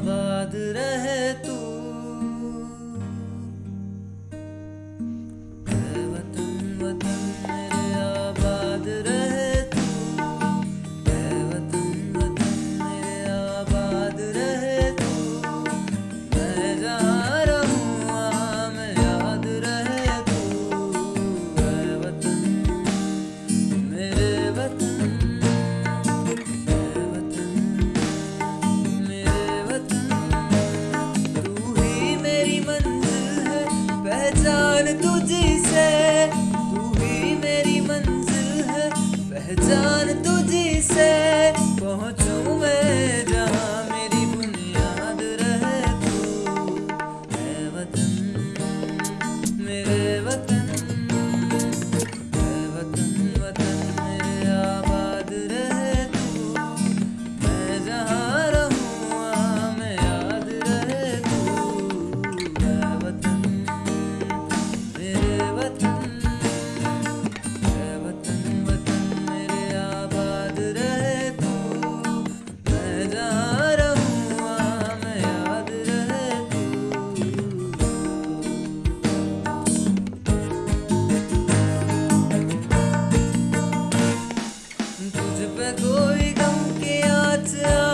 आबाद रहे तू। tu de. 就怕狗尾氹的啊！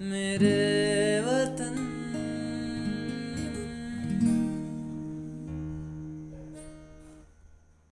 मेरे